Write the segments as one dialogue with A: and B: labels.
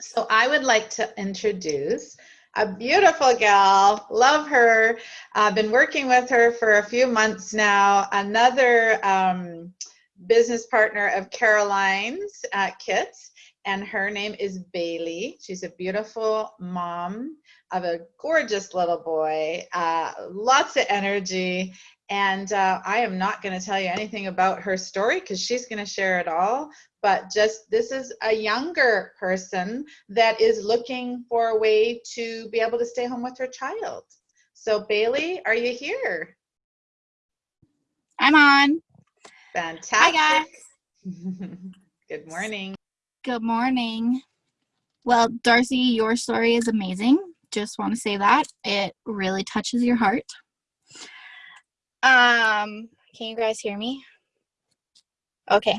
A: So I would like to introduce a beautiful gal, love her. I've been working with her for a few months now. Another um, business partner of Caroline's at Kits, and her name is Bailey. She's a beautiful mom of a gorgeous little boy, uh, lots of energy, and uh, I am not going to tell you anything about her story because she's going to share it all. But just this is a younger person that is looking for a way to be able to stay home with her child. So, Bailey, are you here?
B: I'm on.
A: Fantastic.
B: Hi, guys.
A: Good morning.
B: Good morning. Well, Darcy, your story is amazing. Just want to say that. It really touches your heart. Um, can you guys hear me? Okay.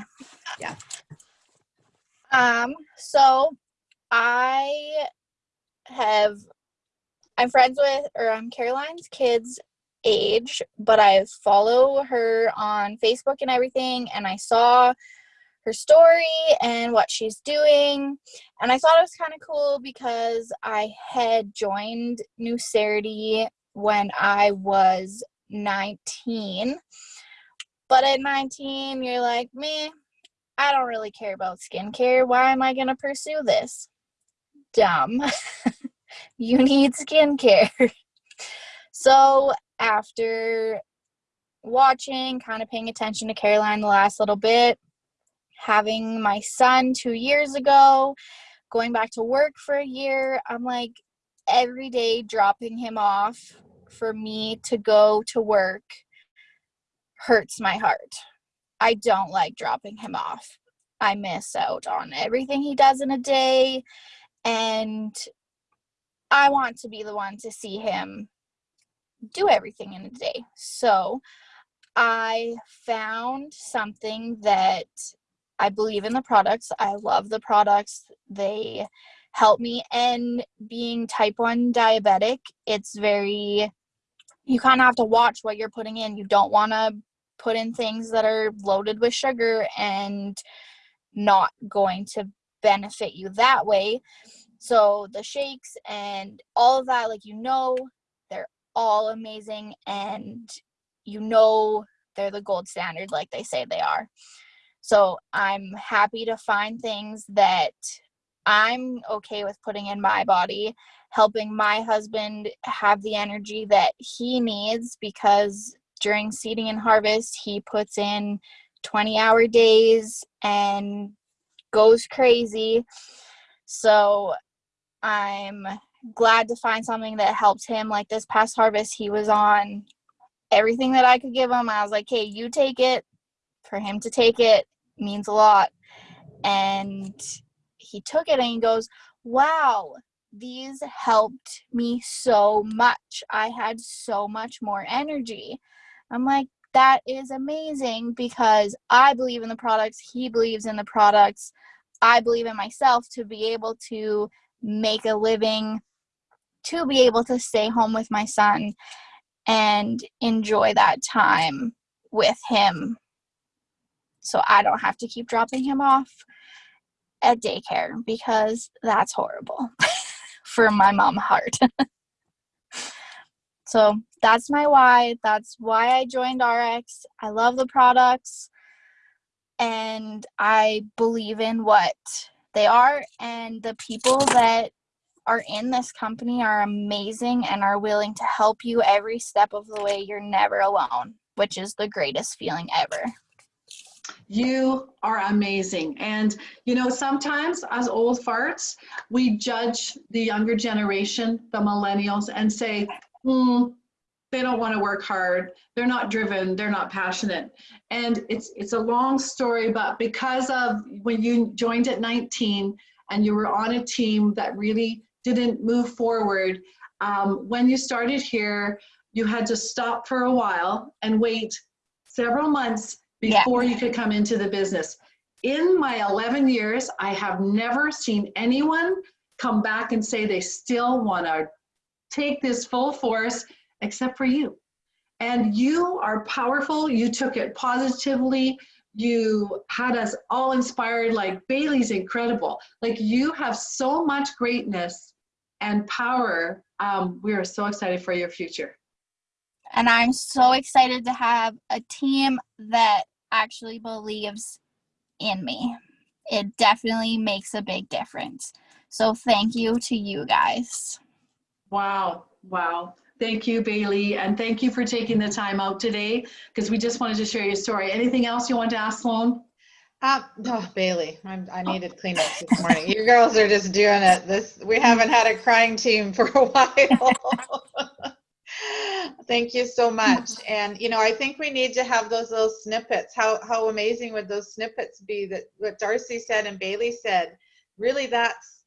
A: Yeah.
B: Um, so I have I'm friends with or I'm Caroline's kids age, but I follow her on Facebook and everything and I saw her story and what she's doing and I thought it was kind of cool because I had joined New Nucerity when I was 19. But at 19, you're like, me, I don't really care about skincare. Why am I going to pursue this? Dumb. you need skincare. so after watching, kind of paying attention to Caroline the last little bit, having my son two years ago, going back to work for a year, I'm like every day dropping him off for me to go to work hurts my heart. I don't like dropping him off. I miss out on everything he does in a day, and I want to be the one to see him do everything in a day. So I found something that I believe in the products. I love the products. They help me. And being type 1 diabetic, it's very you kind of have to watch what you're putting in. You don't want to put in things that are loaded with sugar and not going to benefit you that way. So the shakes and all of that, like you know, they're all amazing and you know they're the gold standard like they say they are. So I'm happy to find things that I'm okay with putting in my body helping my husband have the energy that he needs because during seeding and harvest, he puts in 20 hour days and goes crazy. So I'm glad to find something that helps him. Like this past harvest, he was on everything that I could give him. I was like, hey, you take it. For him to take it means a lot. And he took it and he goes, wow, these helped me so much. I had so much more energy. I'm like, that is amazing because I believe in the products, he believes in the products. I believe in myself to be able to make a living, to be able to stay home with my son and enjoy that time with him so I don't have to keep dropping him off at daycare because that's horrible. for my mom heart. so that's my why. That's why I joined RX. I love the products and I believe in what they are and the people that are in this company are amazing and are willing to help you every step of the way. You're never alone, which is the greatest feeling ever.
C: You are amazing. And, you know, sometimes as old farts, we judge the younger generation, the millennials, and say, hmm, they don't want to work hard. They're not driven. They're not passionate. And it's, it's a long story, but because of when you joined at 19 and you were on a team that really didn't move forward, um, when you started here, you had to stop for a while and wait several months before yeah. you could come into the business. In my 11 years, I have never seen anyone come back and say they still want to take this full force except for you. And you are powerful. You took it positively. You had us all inspired, like Bailey's incredible. Like you have so much greatness and power. Um, we are so excited for your future.
B: And I'm so excited to have a team that actually believes in me. It definitely makes a big difference. So thank you to you guys.
C: Wow, wow. Thank you, Bailey, and thank you for taking the time out today because we just wanted to share your story. Anything else you want to ask Sloan?
A: Uh, oh, Bailey, I'm, I needed cleanups this morning. You girls are just doing it. This we haven't had a crying team for a while. Thank you so mm-hmm. much. And you know, I think we need to have those little snippets. How how amazing would those snippets be? That what Darcy said and Bailey said. Really, that's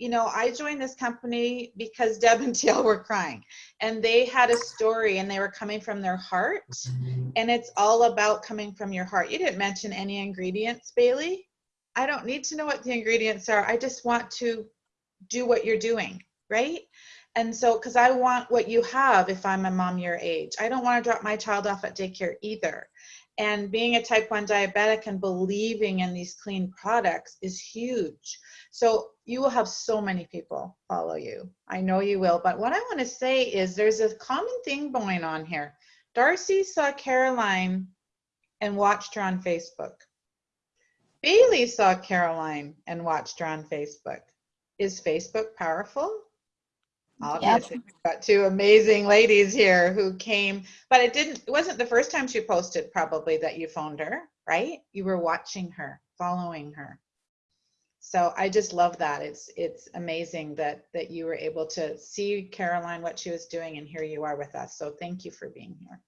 A: you know, I joined this company because Deb and TL were crying and they had a story and they were coming from their heart. And it's all about coming from your heart. You didn't mention any ingredients, Bailey. I don't need to know what the ingredients are. I just want to do what you're doing, right? And so, because I want what you have if I'm a mom your age, I don't want to drop my child off at daycare either. And being a type 1 diabetic and believing in these clean products is huge. So you will have so many people follow you. I know you will. But what I want to say is there's a common thing going on here. Darcy saw Caroline and watched her on Facebook. Bailey saw Caroline and watched her on Facebook. Is Facebook powerful? Obviously, we've got two amazing ladies here who came, but it didn't, it wasn't the first time she posted probably that you phoned her, right? You were watching her, following her. So I just love that. It's it's amazing that that you were able to see Caroline what she was doing and here you are with us. So thank you for being here.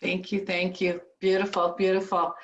C: Thank you, thank you. Beautiful, beautiful.